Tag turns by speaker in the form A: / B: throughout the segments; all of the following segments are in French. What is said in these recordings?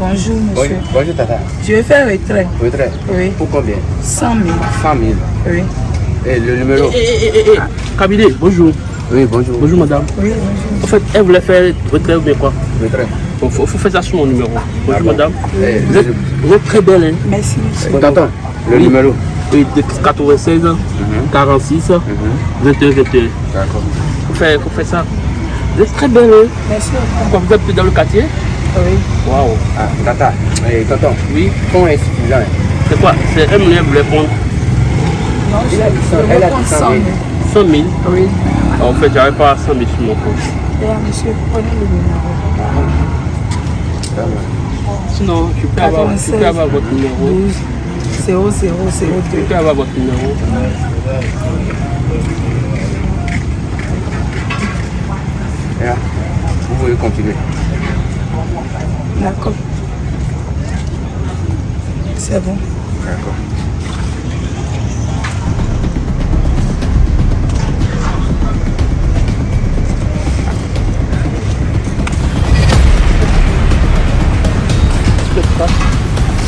A: Bonjour, monsieur.
B: Bonjour, bonjour Tata.
A: Je vais faire retrait?
B: Retrait
A: Oui.
B: Pour combien?
A: 100 000.
B: 100 000.
A: Oui.
B: Et le numéro?
C: Eh, eh, eh, eh, Cabinet, bonjour.
B: Oui, bonjour.
C: Bonjour madame.
A: Oui, bonjour.
C: En fait, elle voulait faire retrait ou bien quoi?
B: Retrait.
C: Il faut, faut faire ça sur mon numéro. Bonjour
B: bon
C: madame.
B: Eh,
C: Vous êtes, vous êtes très belle, hein?
A: Merci, monsieur.
B: Tonton, le
C: Oui.
B: numéro
C: Oui, de 96, 46, 21, 21.
B: D'accord.
C: Faut faire, faut faire ça. Vous êtes très belle, hein?
A: Merci.
C: Pourquoi vous êtes dans le quartier?
A: Oui.
C: Waouh.
B: Ah, Tata, eh, tonton,
C: Oui,
B: insuffisant. hein.
C: c'est quoi? C'est elle elle voulait prendre?
A: Non, je
B: Elle a dit
A: je
B: ça,
A: vais
B: elle a dit
A: prendre
B: 100
A: 100
B: 000.
A: 000.
C: 100 000.
A: Oui.
C: En fait, j'avais pas 100 000 sur mon compte.
A: Et là, monsieur, prenez le numéro.
B: Va.
C: Sinon, je peux avoir, je peux avoir votre numéro.
A: 12 00
C: Je
A: 02.
C: peux avoir votre numéro.
B: Là, vous pouvez continuer.
A: D'accord. C'est bon.
B: D'accord.
C: Pas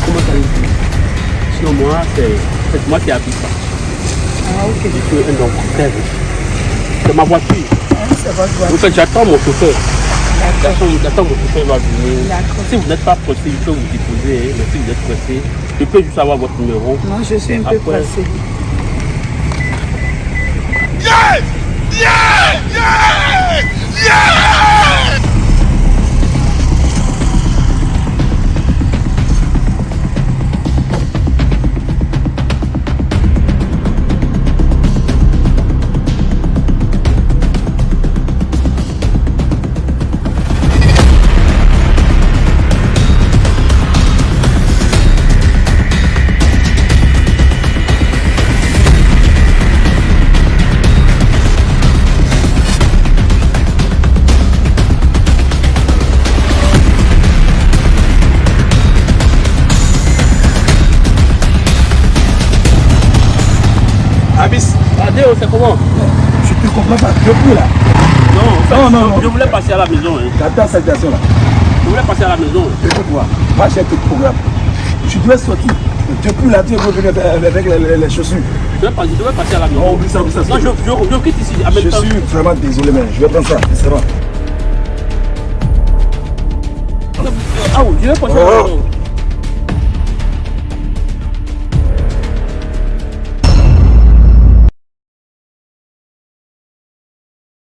C: comment ça dit. Sinon, moi, c'est c'est moi qui habite ça.
A: Ah, ok.
C: Je suis un homme. C'est ma voiture.
A: C'est votre
C: En
A: voiture.
C: fait, j'attends mon chauffeur.
A: D'accord.
C: J'attends mon chauffeur va venir.
A: D'accord.
C: Si vous n'êtes pas pressé, je peux vous déposer. hein, Mais si vous êtes pressé, je peux juste avoir votre numéro.
A: Non, je suis un peu
C: Après. Adéo, c'est comment?
D: Je te comprends pas. Je peux là.
C: Non, en fait,
D: Non, non, non.
C: je voulais passer à la maison. hein.
D: J'attends cette situation là.
C: Je voulais passer à la maison.
D: Écoute-moi. Moi j'ai tout programme. Tu dois sortir. Depuis là, tu veux venir avec les, les- les chaussures.
C: Je devais, pas- je devais passer à la maison.
D: Non, oublie ça, oublie ça.
C: Non, je, je, je quitte ici.
D: Je
C: même temps.
D: suis vraiment désolé, mais je vais prendre ça. C'est bon.
C: Ah oui, je vais passer à la
D: Oh.
C: maison.